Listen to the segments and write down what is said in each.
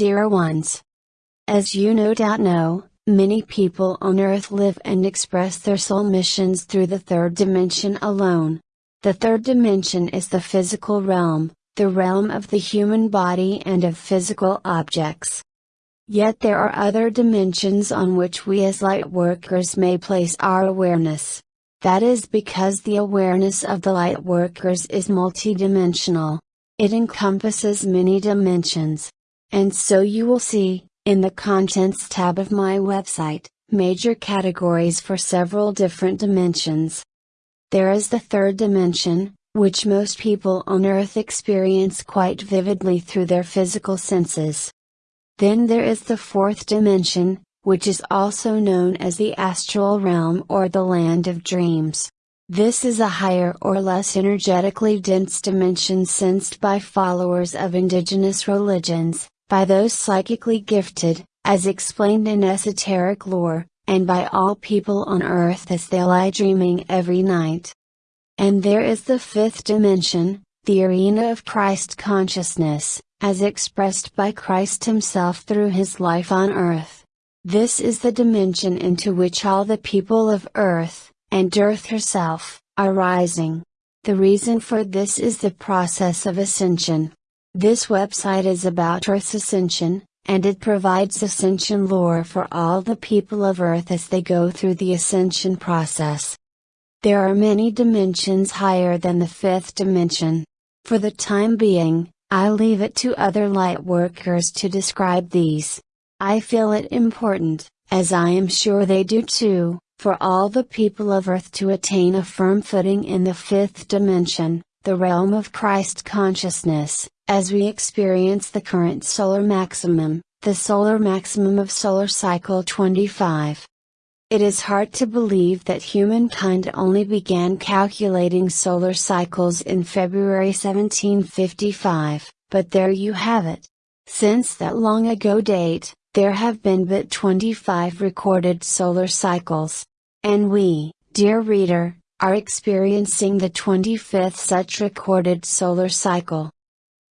dear ones. As you no doubt know, many people on Earth live and express their soul missions through the third dimension alone. The third dimension is the physical realm, the realm of the human body and of physical objects. Yet there are other dimensions on which we as light workers may place our awareness. That is because the awareness of the light workers is multidimensional. It encompasses many dimensions. And so you will see, in the Contents tab of my website, major categories for several different dimensions. There is the third dimension, which most people on Earth experience quite vividly through their physical senses. Then there is the fourth dimension, which is also known as the astral realm or the land of dreams. This is a higher or less energetically dense dimension sensed by followers of indigenous religions, by those psychically gifted, as explained in esoteric lore, and by all people on earth as they lie dreaming every night. And there is the fifth dimension, the arena of Christ consciousness, as expressed by Christ Himself through His life on earth. This is the dimension into which all the people of earth, and earth herself, are rising. The reason for this is the process of ascension. This website is about Earth's ascension, and it provides ascension lore for all the people of Earth as they go through the ascension process. There are many dimensions higher than the fifth dimension. For the time being, I leave it to other light workers to describe these. I feel it important, as I am sure they do too, for all the people of Earth to attain a firm footing in the fifth dimension, the realm of Christ consciousness, as we experience the current solar maximum, the solar maximum of solar cycle 25. It is hard to believe that humankind only began calculating solar cycles in February 1755, but there you have it. Since that long ago date, there have been but 25 recorded solar cycles. And we, dear reader, are experiencing the 25th such recorded solar cycle.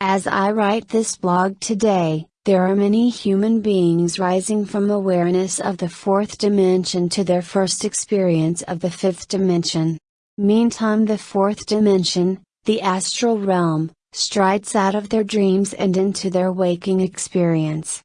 As I write this blog today, there are many human beings rising from awareness of the fourth dimension to their first experience of the fifth dimension. Meantime, the fourth dimension, the astral realm, strides out of their dreams and into their waking experience.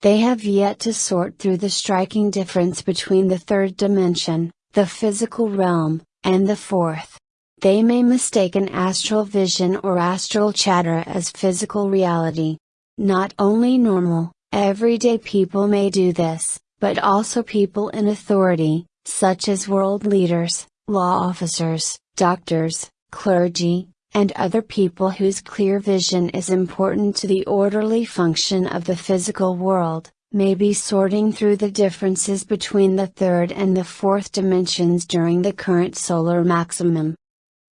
They have yet to sort through the striking difference between the third dimension, the physical realm, and the fourth. They may mistake an astral vision or astral chatter as physical reality. Not only normal, everyday people may do this, but also people in authority, such as world leaders, law officers, doctors, clergy, and other people whose clear vision is important to the orderly function of the physical world, may be sorting through the differences between the third and the fourth dimensions during the current solar maximum.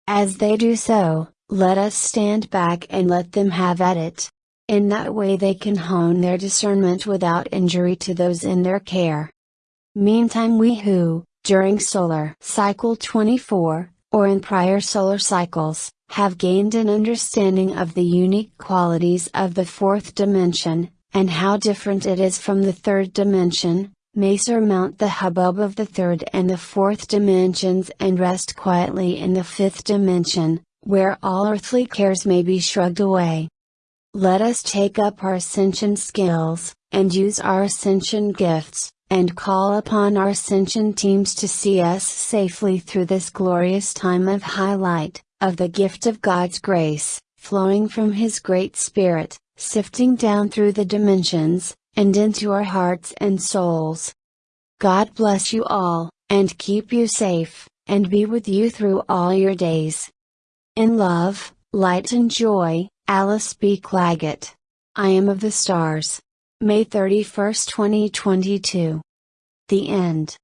As they do so, let us stand back and let them have at it. In that way they can hone their discernment without injury to those in their care. Meantime we who, during solar cycle 24, or in prior solar cycles, have gained an understanding of the unique qualities of the fourth dimension, and how different it is from the third dimension, may surmount the hubbub of the third and the fourth dimensions and rest quietly in the fifth dimension, where all earthly cares may be shrugged away. Let us take up our ascension skills, and use our ascension gifts, and call upon our ascension teams to see us safely through this glorious time of highlight, of the gift of God's grace, flowing from His great Spirit, sifting down through the dimensions, and into our hearts and souls. God bless you all, and keep you safe, and be with you through all your days. In love, light and joy, Alice B. Clagett. I am of the stars. May 31, 2022. The end.